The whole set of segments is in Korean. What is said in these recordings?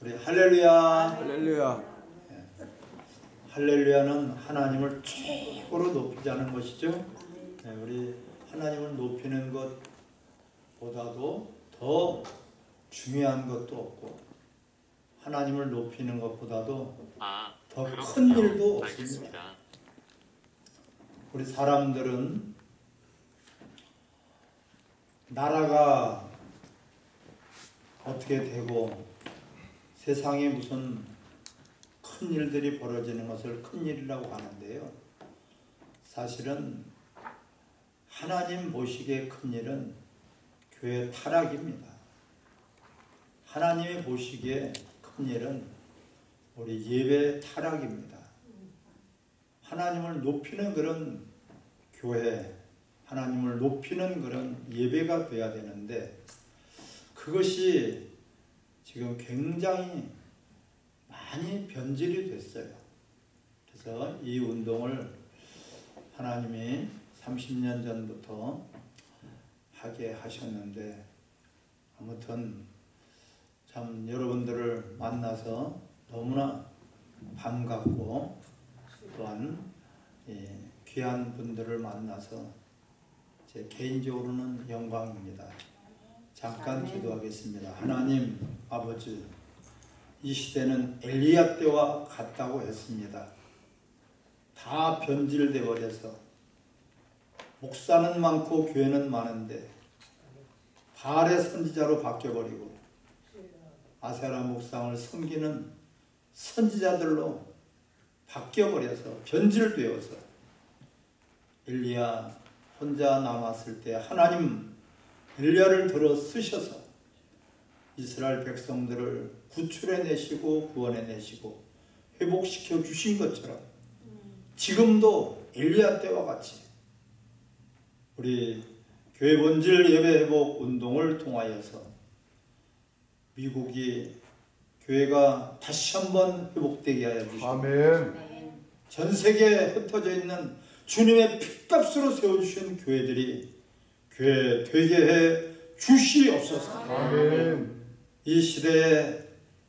우리 할렐루야. 할렐루야. 할렐루야는 하나님을 최고로 높이자는 것이죠. 네, 우리 하나님을 높이는 것보다도 더 중요한 것도 없고 하나님을 높이는 것보다도 아, 더큰 그렇군요. 일도 없습니다. 우리 사람들은 나라가 어떻게 되고 세상에 무슨 큰 일들이 벌어지는 것을 큰 일이라고 하는데요. 사실은 하나님 보시기에 큰 일은 교회 타락입니다. 하나님이 보시기에 큰 일은 우리 예배 타락입니다. 하나님을 높이는 그런 교회, 하나님을 높이는 그런 예배가 돼야 되는데 그것이 지금 굉장히 많이 변질이 됐어요. 그래서 이 운동을 하나님이 30년 전부터 하게 하셨는데 아무튼 참 여러분들을 만나서 너무나 반갑고 또한 예, 귀한 분들을 만나서 제 개인적으로는 영광입니다. 잠깐 기도하겠습니다. 하나님 아버지 이 시대는 엘리야 때와 같다고 했습니다. 다 변질돼 버려서 목사는 많고 교회는 많은데 바알의 선지자로 바뀌어 버리고 아세라 목상을 섬기는 선지자들로 바뀌어 버려서 변질되어서 엘리야 혼자 남았을 때 하나님 엘리야를 들어 쓰셔서 이스라엘 백성들을 구출해 내시고 구원해 내시고 회복시켜 주신 것처럼 지금도 엘리야 때와 같이 우리 교회 본질 예배 회복 운동을 통하여서 미국이 교회가 다시 한번 회복되게 하여 주시고 아멘. 전 세계에 흩어져 있는 주님의 핏값으로 세워주신 교회들이 교회 되게 해 주시옵소서. 아멘. 이 시대에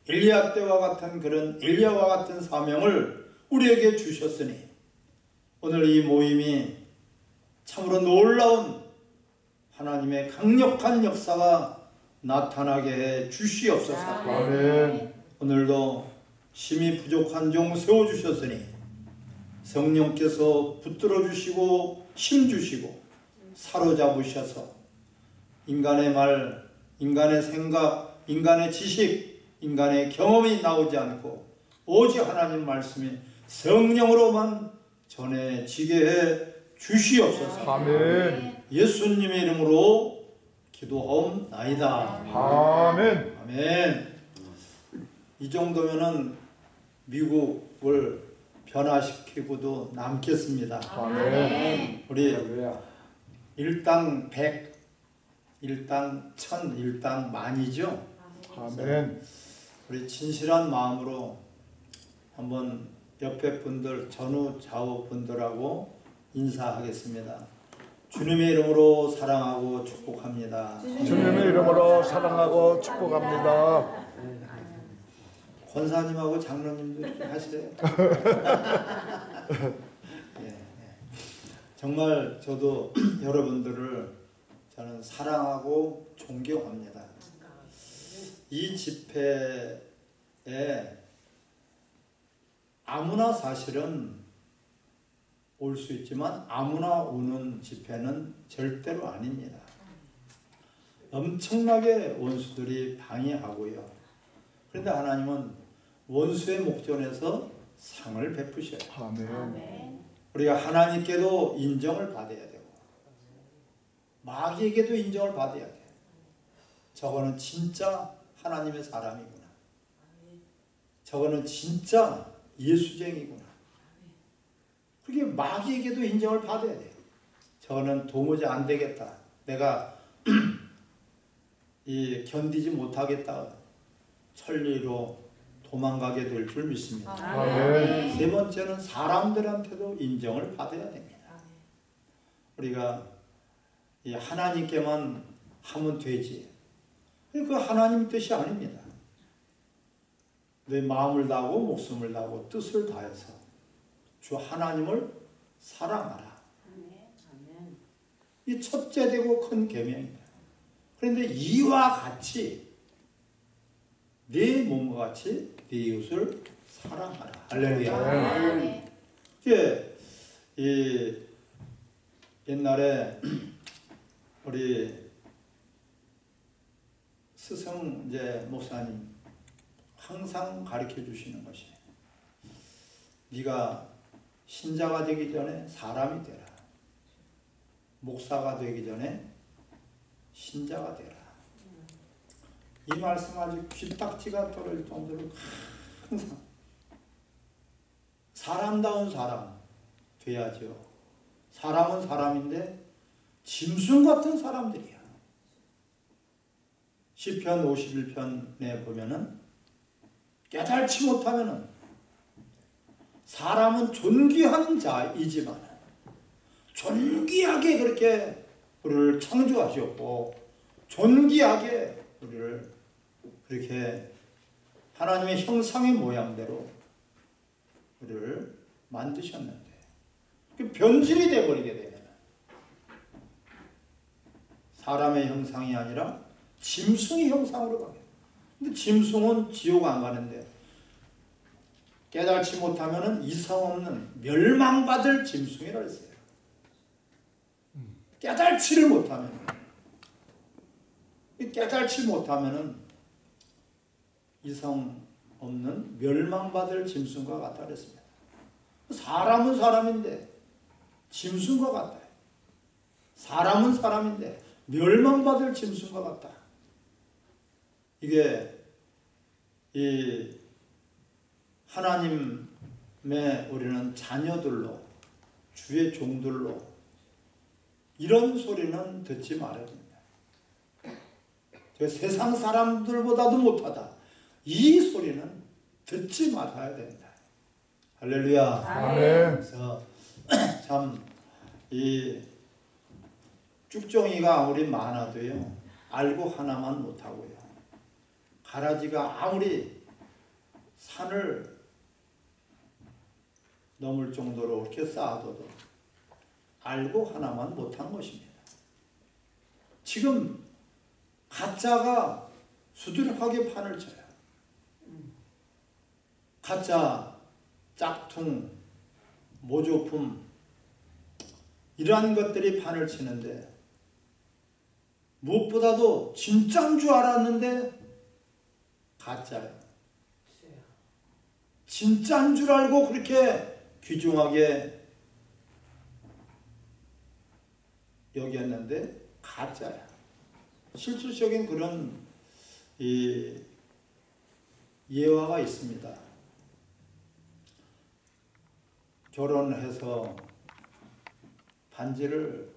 엘리야 때와 같은 그런 엘리야와 같은 사명을 우리에게 주셨으니 오늘 이 모임이 참으로 놀라운 하나님의 강력한 역사가 나타나게 해 주시옵소서. 아멘. 오늘도 심히 부족한 종 세워주셨으니 성령께서 붙들어 주시고 힘 주시고 사로잡으셔서 인간의 말, 인간의 생각, 인간의 지식, 인간의 경험이 나오지 않고 오직 하나님 말씀이 성령으로만 전해지게 해 주시옵소서. 아멘. 예수님의 이름으로 기도하옵나이다. 아멘. 아멘. 이 정도면은 미국을 변화시키고도 남겠습니다. 아멘. 우리. 일당 백, 일당 천, 일당 만이죠. 아멘. 우리 진실한 마음으로 한번 옆에 분들, 전후 좌우 분들하고 인사하겠습니다. 주님의 이름으로 사랑하고 축복합니다. 주님의 이름으로 사랑하고 축복합니다. 권사님하고 장로님도 하시래요. 정말 저도 여러분들을 저는 사랑하고 존경합니다. 이 집회에 아무나 사실은 올 수 있지만 아무나 오는 집회는 절대로 아닙니다. 엄청나게 원수들이 방해하고요. 그런데 하나님은 원수의 목전에서 상을 베푸셔요. 아멘. 우리가 하나님께도 인정을 받아야 되고 마귀에게도 인정을 받아야 돼. 저거는 진짜 하나님의 사람이구나. 저거는 진짜 예수쟁이구나. 그게 마귀에게도 인정을 받아야 돼. 저거는 도무지 안 되겠다. 내가 이 견디지 못하겠다. 천리로 도망가게 될 줄 믿습니다. 아멘. 세 번째는 사람들한테도 인정을 받아야 됩니다. 우리가 이 하나님께만 하면 되지. 그 하나님 뜻이 아닙니다. 내 마음을 다하고 목숨을 다하고 뜻을 다해서 주 하나님을 사랑하라. 이 첫째 되고 큰 계명이다. 그런데 이와 같이 내 몸과 같이 내 이웃을 사랑하라. 할렐루야. 아멘. 이게 이 옛날에 우리 스승 이제 목사님 항상 가르쳐 주시는 것이 네가 신자가 되기 전에 사람이 되라. 목사가 되기 전에 신자가 되라. 이 말씀 아주 귓딱지가 떨어질 정도로 항상 사람다운 사람 돼야죠. 사람은 사람인데 짐승 같은 사람들이야. 시편 51편에 보면은 깨달지 못하면은 사람은 존귀한 자이지만 존귀하게 그렇게 우리를 창조하셨고 존귀하게 우리를 그렇게 하나님의 형상의 모양대로 우리를 만드셨는데 그 변질이 되어버리게 되면 사람의 형상이 아니라 짐승의 형상으로 가게. 근데 짐승은 지옥 안 가는데 깨달지 못하면 이성 없는 멸망받을 짐승이라 했어요. 깨달지를 못하면 이 깨달지 못하면은 이성 없는 멸망받을 짐승과 같다 그랬습니다. 사람은 사람인데 짐승과 같다. 사람은 사람인데 멸망받을 짐승과 같다. 이게 이 하나님의 우리는 자녀들로 주의 종들로 이런 소리는 듣지 말아야 됩니다. 저 세상 사람들보다도 못하다. 이 소리는 듣지 말아야 된다. 할렐루야. 아멘. 그래서 참 이 쭉정이가 아무리 많아도요 알고 하나만 못하고요 가라지가 아무리 산을 넘을 정도로 이렇게 쌓아둬도 알고 하나만 못한 것입니다. 지금 가짜가 수두룩하게 판을 쳐요. 가짜, 짝퉁, 모조품 이러한 것들이 판을 치는데 무엇보다도 진짜인 줄 알았는데 가짜예요. 진짜인 줄 알고 그렇게 귀중하게 여겼는데 가짜야. 실질적인 그런 이 예화가 있습니다. 결혼해서 반지를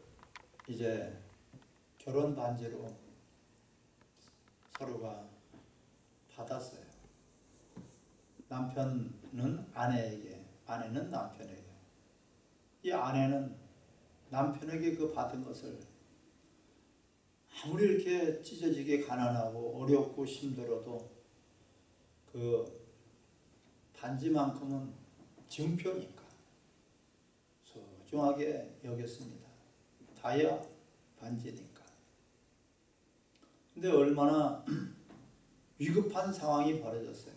이제 결혼 반지로 서로가 받았어요. 남편은 아내에게, 아내는 남편에게. 이 아내는 남편에게 그 받은 것을 아무리 이렇게 찢어지게 가난하고 어렵고 힘들어도 그 반지만큼은 증표니까 소 중하게 여겼습니다. 다이아 반지니까. 근데 얼마나 위급한 상황이 벌어졌어요.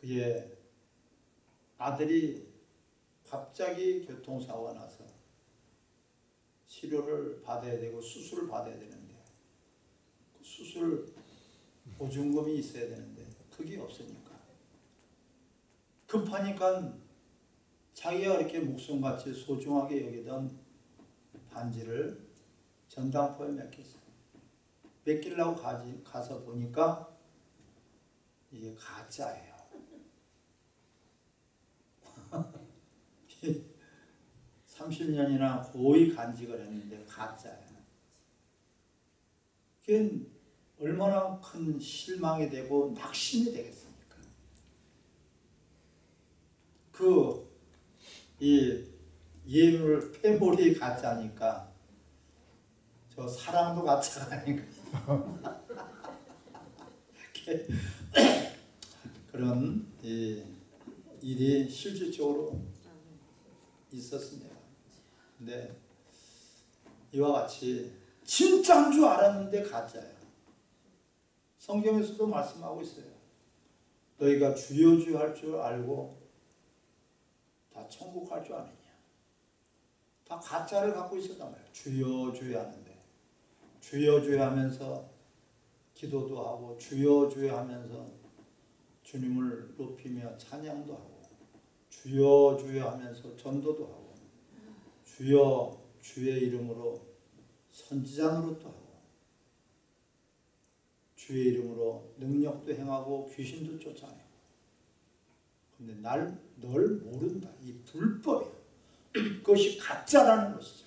그의 아들이 갑자기 교통사고가 나서 치료를 받아야 되고 수술을 받아야 되는데 그 수술 보증금이 있어야 되는데 그게 없으니까 급하니까 자기가 이렇게 목숨같이 소중하게 여기던 반지를 전당포에 맡겼어요. 맡기려고 가지, 가서 보니까 이게 가짜예요. 30년이나 고의 간직을 했는데 가짜예요. 그게 얼마나 큰 실망이 되고 낙심이 되겠습니까? 그, 이, 예물, 폐물이 가짜니까 저 사랑도 가짜가 아닌가. 그런 이 일이 실질적으로 있었습니다. 근데 이와 같이 진짜인 줄 알았는데 가짜야. 성경에서도 말씀하고 있어요. 너희가 주여 주여 할줄 알고 다 천국 갈 줄 아느냐. 다 가짜를 갖고 있었단 말이에요. 주여 주여 하는데 주여 주여 하면서 기도도 하고 주여 주여 하면서 주님을 높이며 찬양도 하고 주여 주여 하면서 전도도 하고 주여 주의 이름으로 선지자 노릇도 하고 주의 이름으로 능력도 행하고 귀신도 쫓아내고 근데 날 널 모른다. 이 불법이야. 그것이 가짜라는 것이죠.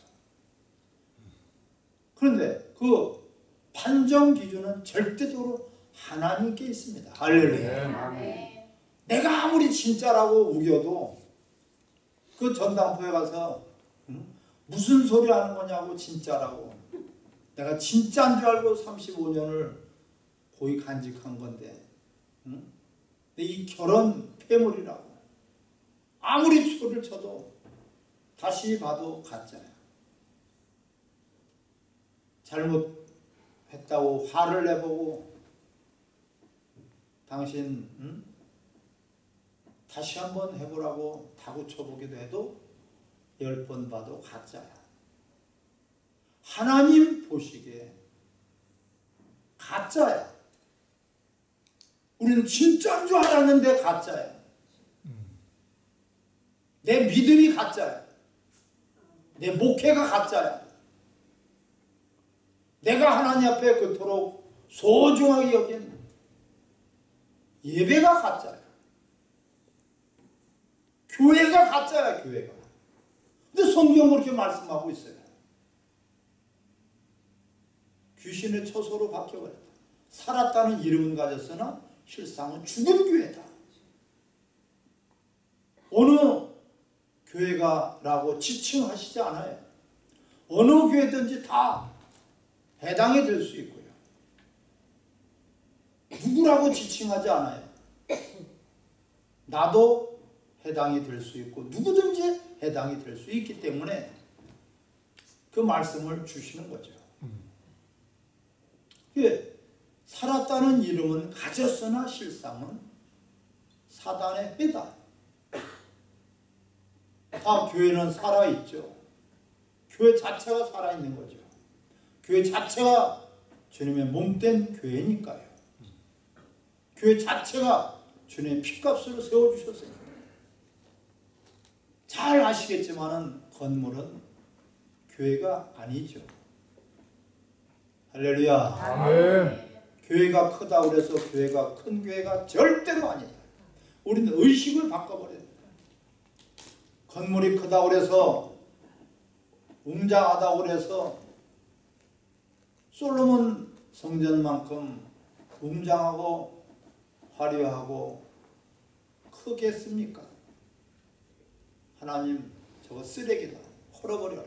그런데 그 판정 기준은 절대적으로 하나님께 있습니다. 할렐루야. 아멘. 내가 아무리 진짜라고 우겨도 그 전당포에 가서 응? 무슨 소리 하는 거냐고 진짜라고. 내가 진짜인 줄 알고 35년을 고이 간직한 건데 응? 근데 이 결혼 폐물이라고 아무리 소리를 쳐도 다시 봐도 가짜야 잘못했다고 화를 내보고 당신 응? 다시 한번 해보라고 다구쳐보기도 해도 열 번 봐도 가짜야. 하나님 보시기에 가짜야. 우리는 진짜인 줄 알았는데 가짜야. 내 믿음이 가짜야. 내 목회가 가짜야. 내가 하나님 앞에 그토록 소중하게 여긴 예배가 가짜야. 교회가 가짜야, 교회가. 근데 성경은 그렇게 말씀하고 있어요. 귀신의 처소로 바뀌어버렸다. 살았다는 이름은 가졌으나 실상은 죽은 교회다. 어느 교회가라고 지칭하시지 않아요. 어느 교회든지 다 해당이 될 수 있고요. 누구라고 지칭하지 않아요. 나도 해당이 될 수 있고 누구든지 해당이 될 수 있기 때문에 그 말씀을 주시는 거죠. 예, 살았다는 이름은 가졌으나 실상은 사단의 해다. 다 교회는 살아있죠. 교회 자체가 살아있는 거죠. 교회 자체가 주님의 몸된 교회니까요. 교회 자체가 주님의 피값으로 세워주셨어요. 잘 아시겠지만은 건물은 교회가 아니죠. 할렐루야. 아멘. 교회가 크다 그래서 교회가 큰 교회가 절대로 아니다. 우리는 의식을 바꿔버려야 돼. 건물이 크다 그래서 웅장하다 그래서 솔로몬 성전만큼 웅장하고 화려하고 크겠습니까? 하나님 저거 쓰레기다. 헐어버려라.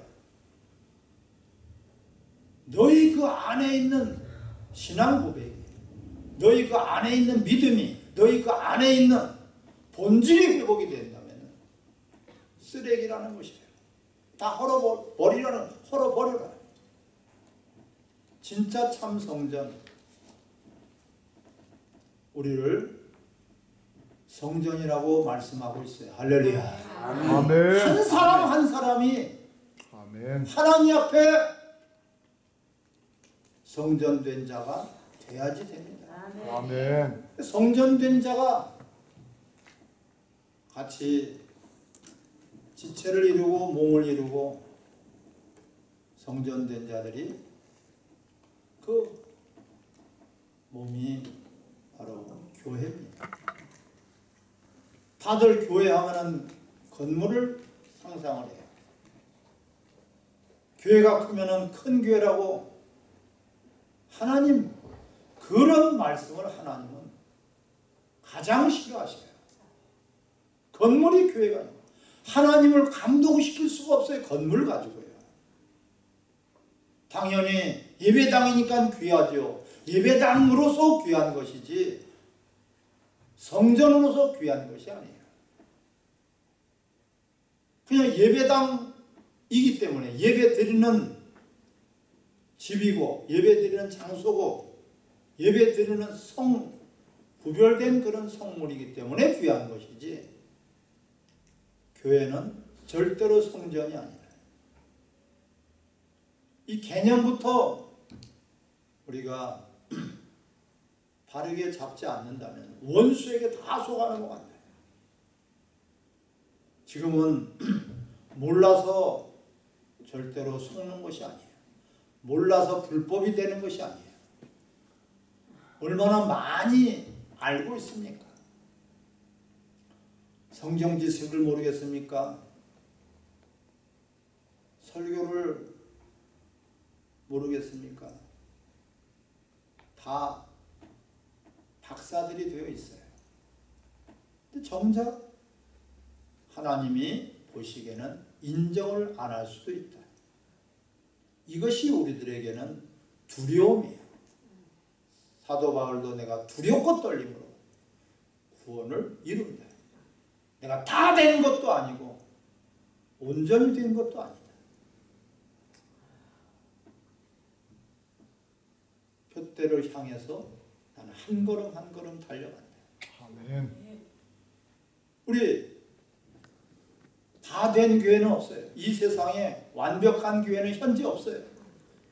너희 그 안에 있는 신앙 고백이 너희 그 안에 있는 믿음이 너희 그 안에 있는 본질이 회복이 된다면 쓰레기라는 것이에요. 다 헐어버리라는 헐어버려라. 진짜 참 성전 우리를 성전이라고 말씀하고 있어요. 할렐루야. 아멘. 한 사람 한 사람이 아멘. 하나님 앞에 성전된 자가 돼야지 됩니다. 아멘. 성전된 자가 같이 지체를 이루고 몸을 이루고 성전된 자들이 그 몸이 바로 교회입니다. 다들 교회 하면은 건물을 상상을 해요. 교회가 크면은 큰 교회라고 하나님 그런 말씀을 하나님은 가장 싫어하셔요. 건물이 교회가 아니고 하나님을 감동시킬 수가 없어요. 건물 가지고요. 당연히 예배당이니까 귀하죠. 예배당으로서 귀한 것이지 성전으로서 귀한 것이 아니에요. 그냥 예배당이기 때문에 예배 드리는 집이고 예배 드리는 장소고 예배 드리는 성 구별된 그런 성물이기 때문에 귀한 것이지 교회는 절대로 성전이 아니라 이 개념부터 우리가 바르게 잡지 않는다면 원수에게 다 속아는 것 같아요. 지금은 몰라서 절대로 속는 것이 아니에요. 몰라서 불법이 되는 것이 아니에요. 얼마나 많이 알고 있습니까? 성경 지식을 모르겠습니까? 설교를 모르겠습니까? 다 박사들이 되어 있어요. 근데 정작 하나님이 보시기에는 인정을 안 할 수도 있다. 이것이 우리들에게는 두려움이에요. 사도 바울도 내가 두렵고 떨림으로 구원을 이룬다. 내가 다된 것도 아니고 온전히 된 것도 아니다. 표대를 향해서 나는 한 걸음 한 걸음 달려간다. 아멘. 우리 다 된 교회는 없어요. 이 세상에 완벽한 교회는 현재 없어요.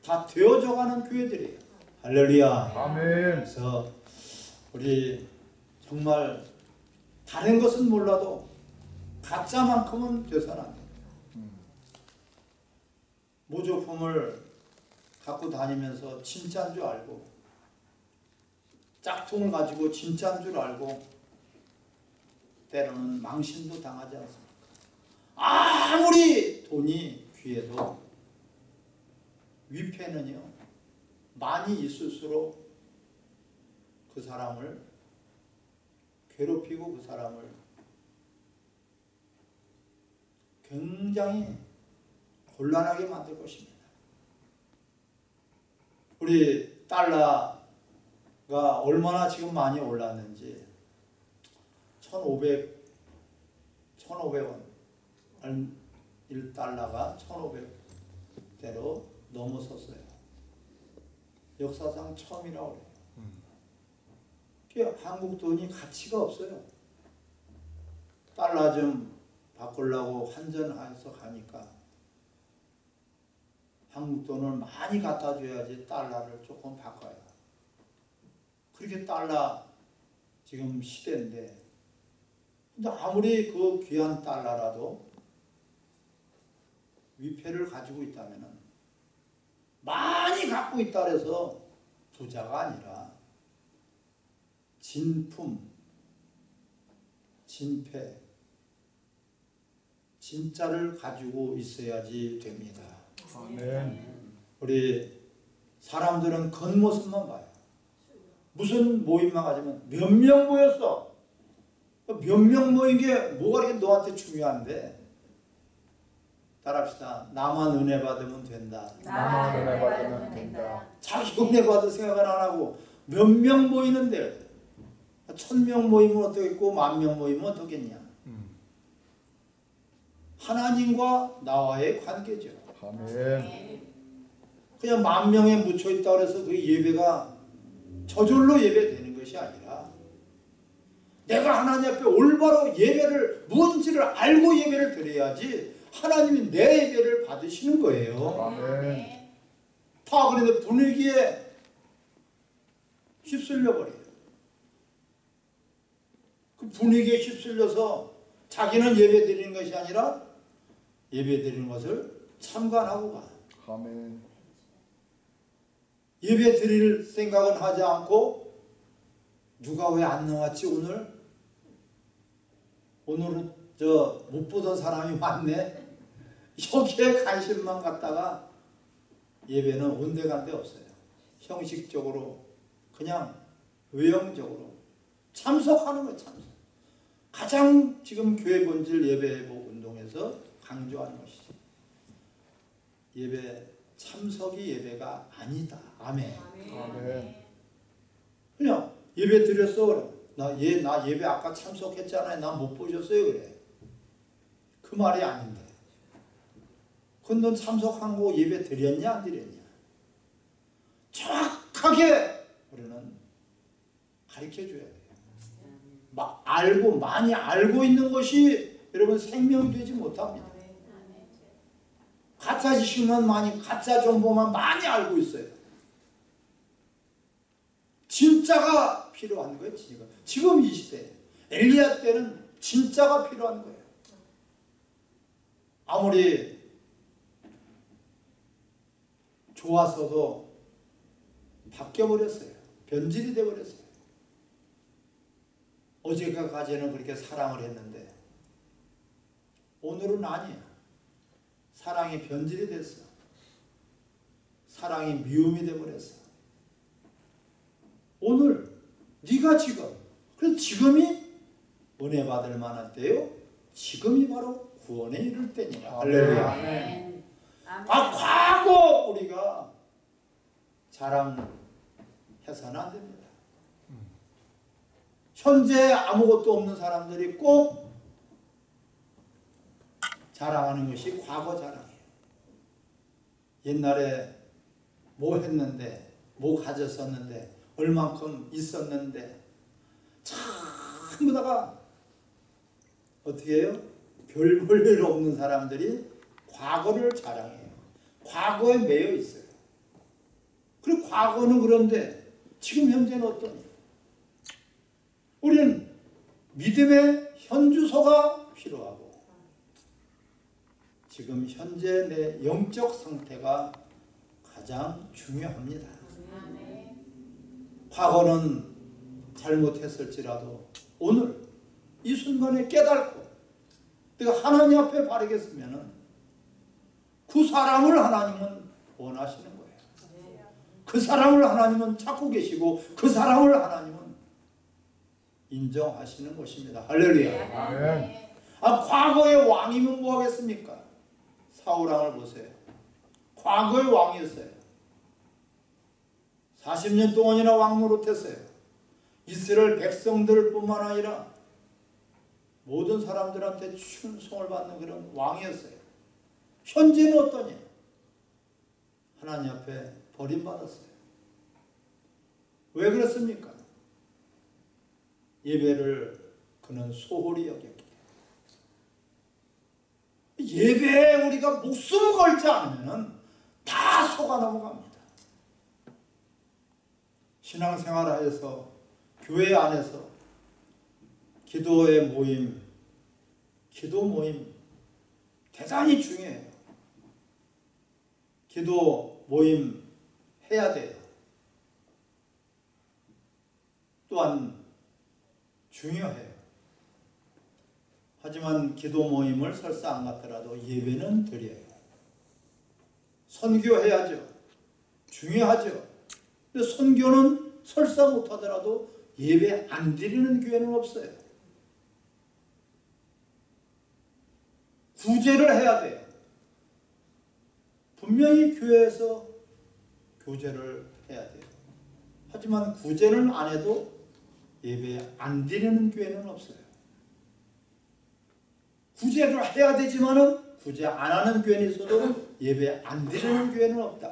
다 되어져 가는 교회들이에요. 할렐루야. 아멘. 그래서 우리 정말 다른 것은 몰라도 가짜만큼은 안 돼요. 모조품을 갖고 다니면서 진짜인 줄 알고 짝퉁을 가지고 진짜인 줄 알고 때로는 망신도 당하지 않습니까? 아무리 돈이 귀해도 위패는요 많이 있을수록 그 사람을 괴롭히고 그 사람을 굉장히 곤란하게 만들 것입니다. 우리 달러가 얼마나 지금 많이 올랐는지 1,500 1,500원 1달러가 1,500대로 넘어섰어요. 역사상 처음이라고 그래요. 한국 돈이 가치가 없어요. 달러 좀 바꾸려고 환전해서 가니까 한국 돈을 많이 갖다 줘야지 달러를 조금 바꿔요. 그렇게 달러 지금 시대인데 근데 아무리 그 귀한 달러라도 위패를 가지고 있다면 많이 갖고 있다 그래서 부자가 아니라 진품, 진패, 진짜를 가지고 있어야지 됩니다. 아멘. 우리 사람들은 겉모습만 봐요. 무슨 모임만 가지면 몇 명 모였어. 몇 명 모인 게 뭐가 이렇게 너한테 중요한데? 따라합시다. 나만 은혜 받으면 된다. 나만 은혜 받으면 된다. 자기 은혜 받을 생각을 안 하고 몇 명 모이는데 천명 모이면 어떻겠고 만명 모이면 어떻겠냐? 음. 하나님과 나와의 관계죠. 아멘. 그냥 만 명에 묻혀 있다 그래서 그 예배가 저절로 예배되는 것이 아니라 내가 하나님 앞에 올바로 예배를 무언지를 알고 예배를 드려야지 하나님이 내 예배를 받으시는 거예요. 아멘. 다 그런데 분위기에 휩쓸려 버려요. 그 분위기에 휩쓸려서 자기는 예배 드리는 것이 아니라 예배 드리는 것을 참관하고 가. 아멘. 예배 드릴 생각은 하지 않고 누가 왜 안 나왔지 오늘? 오늘은 저 못 보던 사람이 왔네. 여기에 관심만 갖다가 예배는 온데간데 없어요. 형식적으로 그냥 외형적으로 참석하는 거예요. 참석. 가장 지금 교회 본질 예배 회복 운동에서 강조하는 것이죠. 예배 참석이 예배가 아니다. 아멘. 아멘. 그냥 예배 드렸어 나, 얘, 나 예배 아까 참석했잖아요. 나 못 보셨어요. 그래. 그 말이 아닌데. 그건 넌 참석한 거 예배 드렸냐, 안 드렸냐? 정확하게 우리는 가르쳐 줘야 돼요. 막 알고, 많이 알고 있는 것이 여러분 생명이 되지 못합니다. 가짜 지식만 많이, 가짜 정보만 많이 알고 있어요. 진짜가 필요한 거예요, 지금. 지금 이 시대. 엘리야 때는 진짜가 필요한 거예요. 아무리 좋았어도 바뀌어버렸어요. 변질이 돼버렸어요. 어제까지는 그렇게 사랑을 했는데 오늘은 아니야. 사랑이 변질이 됐어. 사랑이 미움이 돼버렸어. 오늘 네가 지금 그래서 지금이 은혜 받을 만한 때요. 지금이 바로 구원에 이를 때니라. 할렐루야. 아멘. 아 과거 우리가 자랑해서는 안 됩니다. 현재 아무것도 없는 사람들이 꼭 자랑하는 것이 과거 자랑이에요. 옛날에 뭐 했는데, 뭐 가졌었는데, 얼만큼 있었는데, 전부 다가 어떻게 해요? 별 볼 일 없는 사람들이 과거를 자랑해요. 과거에 매여 있어요. 그리고 과거는 그런데 지금 현재는 어떠냐? 우리는 믿음의 현주소가 필요하고 지금 현재 내 영적 상태가 가장 중요합니다. 과거는 잘못했을지라도 오늘 이 순간에 깨닫고 내가 하나님 앞에 바르겠으면은 그 사람을 하나님은 원하시는 거예요. 그 사람을 하나님은 찾고 계시고 그 사람을 하나님은 인정하시는 것입니다. 할렐루야. 아멘. 아, 과거의 왕이면 뭐 하겠습니까? 사울왕을 보세요. 과거의 왕이었어요. 40년 동안이나 왕 노릇했어요. 이스라엘 백성들 뿐만 아니라 모든 사람들한테 충성을 받는 그런 왕이었어요. 현재는 어떠냐? 하나님 앞에 버림받았어요. 왜 그렇습니까? 예배를 그는 소홀히 여겼기 때문에. 예배에 우리가 목숨 걸지 않으면 다 속아 넘어갑니다. 신앙생활 하에서 교회 안에서 기도의 모임, 기도 모임 대단히 중요해요. 기도 모임 해야 돼요. 또한 중요해요. 하지만 기도 모임을 설사 안 갔더라도 예배는 드려요. 선교해야죠. 중요하죠. 근데 선교는 설사 못하더라도 예배 안 드리는 교회는 없어요. 구제를 해야 돼요. 분명히 교회에서 교제를 해야 돼요. 하지만 구제는 안 해도 예배 안 드리는 교회는 없어요. 구제를 해야 되지만은 구제 안 하는 교회는 있어도 예배 안 드리는 교회는 없다.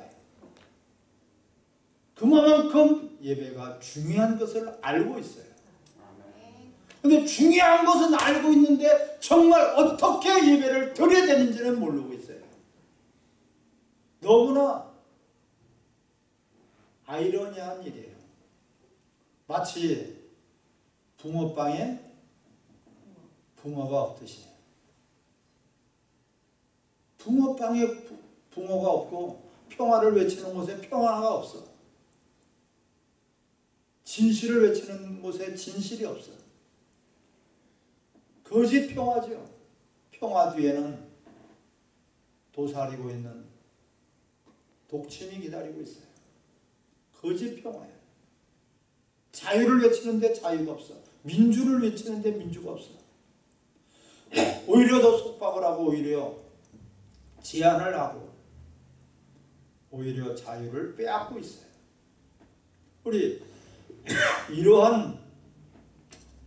그만큼 예배가 중요한 것을 알고 있어요. 근데 중요한 것은 알고 있는데 정말 어떻게 예배를 드려야 되는지는 모르고 있어요. 너무나 아이러니한 일이에요. 마치 붕어빵에 붕어가 없듯이 붕어빵에 부- 붕어가 없고 평화를 외치는 곳에 평화가 없어. 진실을 외치는 곳에 진실이 없어. 거짓 평화죠. 평화 뒤에는 도사리고 있는 독침이 기다리고 있어요. 거짓 평화예요. 자유를 외치는데 자유가 없어. 민주를 외치는데 민주가 없어. 오히려 더 속박을 하고 오히려 제한을 하고 오히려 자유를 빼앗고 있어요. 우리 이러한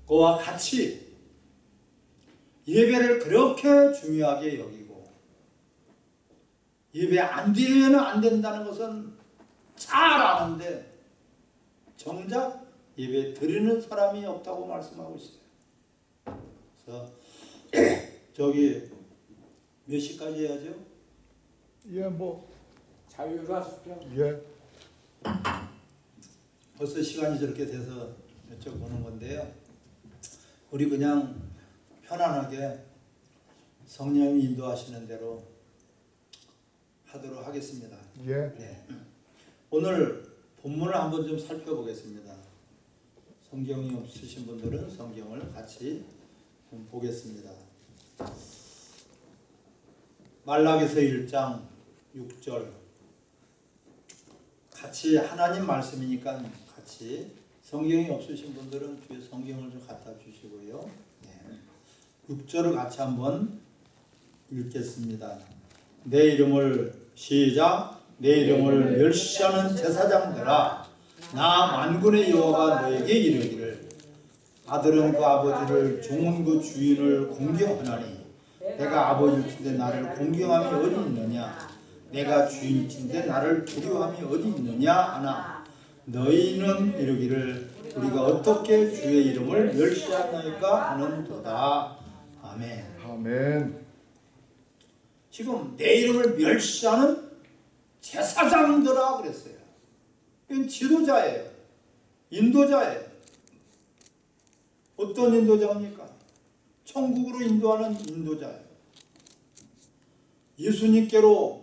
그와 같이 예배를 그렇게 중요하게 여기고 예배 안 드리면 안 된다는 것은 잘 아는데 정작 예배 드리는 사람이 없다고 말씀하고 있어요. 그래서 저기 몇 시까지 해야죠? 예, 뭐, 자유로웠죠. 예, 벌써 시간이 저렇게 돼서 여쭤보는 건데요. 우리 그냥 편안하게 성령이 인도하시는 대로 하도록 하겠습니다. 예, 네. 오늘 본문을 한번 좀 살펴보겠습니다. 성경이 없으신 분들은 성경을 같이 좀 보겠습니다. 말락에서 1장 6절 같이 하나님 말씀이니까 같이 성경이 없으신 분들은 뒤에 성경을 좀 갖다 주시고요. 네. 6절을 같이 한번 읽겠습니다. 내 이름을 시작 내 이름을 멸시하는 제사장들아 나 만군의 여호와가 너에게 이르기를 아들은 그 아버지를 종은 그 주인을 공경하나니 내가 아버지인데 나를 공경함이 어디 있느냐 내가 주인인데 나를 두려워함이 어디 있느냐 하나 너희는 이르기를 우리가 어떻게 주의 이름을 멸시하나이까 하는도다 아멘 아멘. 지금 내 이름을 멸시하는 제사장들아 그랬어요. 이건 지도자예요. 인도자예요. 어떤 인도자입니까? 천국으로 인도하는 인도자예요. 예수님께로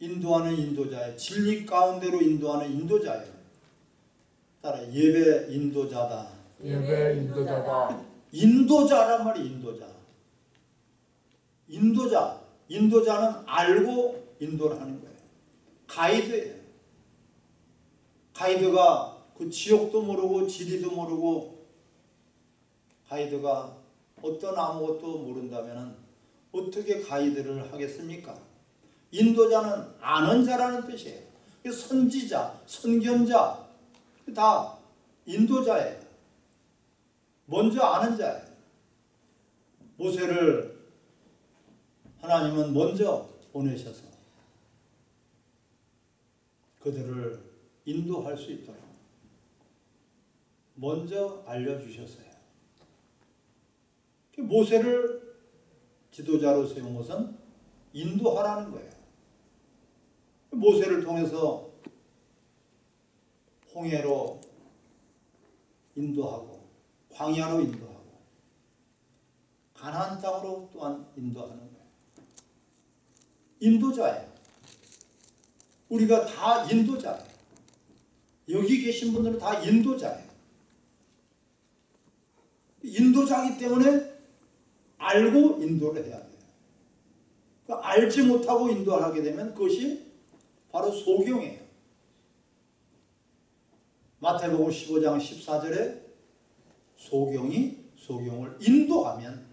인도하는 인도자예요. 진리 가운데로 인도하는 인도자예요. 따라 예배 인도자다. 예배 인도자다. 인도자란 말이 인도자. 인도자. 인도자는 알고 인도를 하는 거예요. 가이드예요. 가이드가 그 지역도 모르고 지리도 모르고 가이드가 어떤 아무것도 모른다면 어떻게 가이드를 하겠습니까? 인도자는 아는 자라는 뜻이에요. 선지자, 선견자 다 인도자예요. 먼저 아는 자예요. 모세를 하나님은 먼저 보내셔서 그들을 인도할 수 있도록 먼저 알려주셨어요. 모세를 지도자로 세운 것은 인도하라는 거예요. 모세를 통해서 홍해로 인도하고 광야로 인도하고 가나안 땅으로 또한 인도하는 거예요. 인도자예요. 우리가 다 인도자예요. 여기 계신 분들은 다 인도자예요. 인도자이기 때문에 알고 인도를 해야 돼요. 그 알지 못하고 인도를 하게 되면 그것이 바로 소경이에요. 마태복음 15장 14절에 소경이 소경을 인도하면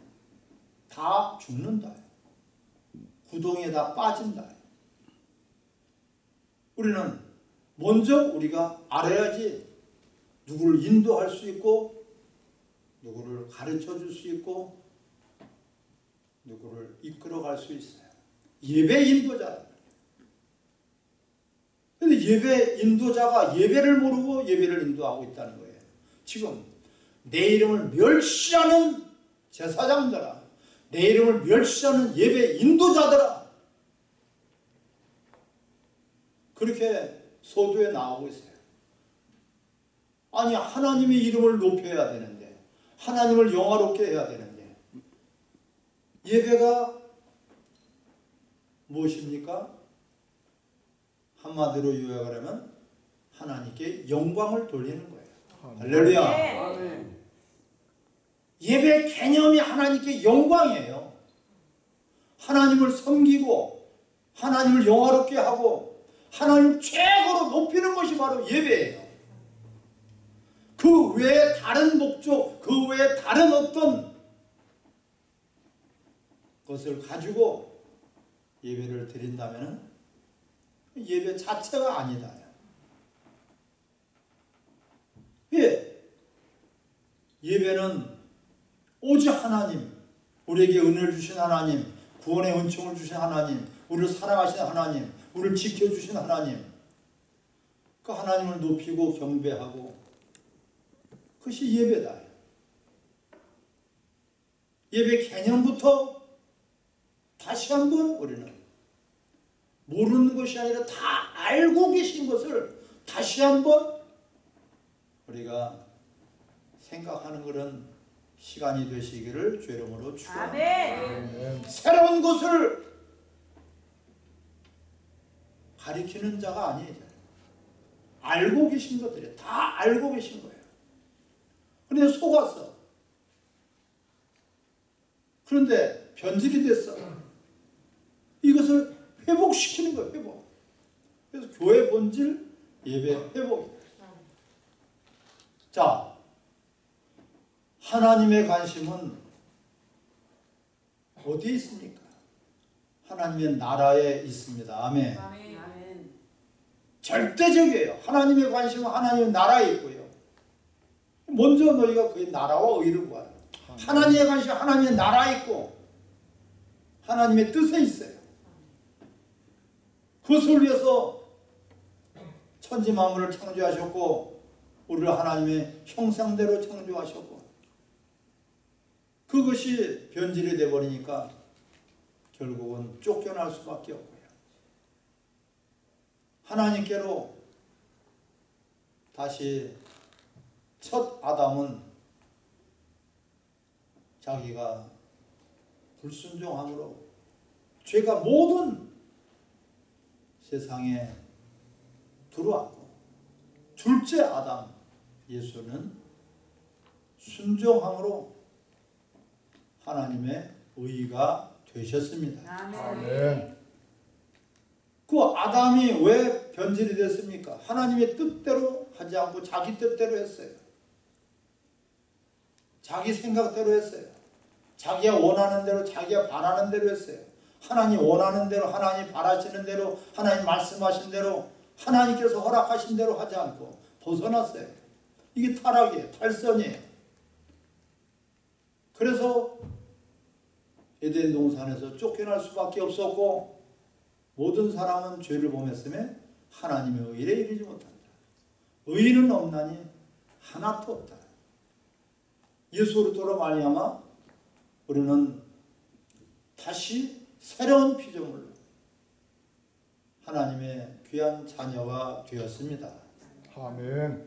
다 죽는다. 구덩이에 다 빠진다. 우리는 먼저 우리가 알아야지 누구를 인도할 수 있고 누구를 가르쳐 줄 수 있고 누구를 이끌어 갈 수 있어요. 예배 인도자. 근데 예배 인도자가 예배를 모르고 예배를 인도하고 있다는 거예요. 지금 내 이름을 멸시하는 제사장들아, 내 이름을 멸시하는 예배 인도자들아, 그렇게 소도에 나오고 있어요. 아니 하나님의 이름을 높여야 되는데, 하나님을 영화롭게 해야 되는데, 예배가 무엇입니까? 한마디로 요약을 하면 하나님께 영광을 돌리는 거예요. 할렐루야. 아멘. 예배 개념이 하나님께 영광이에요. 하나님을 섬기고 하나님을 영화롭게 하고 하나님을 최고로 높이는 것이 바로 예배예요. 그 외에 다른 목적, 그 외에 다른 어떤 것을 가지고 예배를 드린다면 예배 자체가 아니다. 예. 예배는 오직 하나님, 우리에게 은혜를 주신 하나님, 구원의 은총을 주신 하나님, 우리를 사랑하신 하나님, 우리를 지켜주신 하나님, 그 하나님을 높이고 경배하고 그것이 예배다. 예배 개념부터 다시 한번 우리는 모르는 것이 아니라 다 알고 계신 것을 다시 한번 우리가 생각하는 그런 시간이 되시기를 죄름으로 축원합니다. 새로운 것을 가리키는 자가 아니에요. 알고 계신 것들이 다 알고 계신 거예요. 그런데 속았어. 그런데 변질이 됐어. 이것을 회복시키는 거예요. 회복. 그래서 교회 본질 예배 회복이다. 자, 하나님의 관심은 어디에 있습니까? 하나님의 나라에 있습니다. 아멘. 아멘. 절대적이에요. 하나님의 관심은 하나님의 나라에 있고요. 먼저 너희가 그의 나라와 의를 구하라. 하나님의 관심 하나님의 나라에 있고 하나님의 뜻에 있어요. 그것을 위해서 천지 만물을 창조하셨고 우리를 하나님의 형상대로 창조하셨고 그것이 변질이 돼 버리니까 결국은 쫓겨날 수밖에 없고요. 하나님께로 다시 첫 아담은 자기가 불순종함으로 죄가 모든 세상에 들어왔고 둘째 아담 예수는 순종함으로 하나님의 의가 되셨습니다. 아멘. 그 아담이 왜 변질이 됐습니까? 하나님의 뜻대로 하지 않고 자기 뜻대로 했어요. 자기 생각대로 했어요. 자기가 원하는 대로 자기가 바라는 대로 했어요. 하나님 원하는 대로 하나님 바라시는 대로 하나님 말씀하신 대로 하나님께서 허락하신 대로 하지 않고 벗어났어요. 이게 타락이에요. 탈선이에요. 그래서 에덴 동산에서 쫓겨날 수밖에 없었고 모든 사람은 죄를 범했음에 하나님의 의에 이르지 못한다. 의는 없나니 하나도 없다. 예수로 말미암아 우리는 다시 새로운 피조물로 하나님의 귀한 자녀가 되었습니다. 아멘.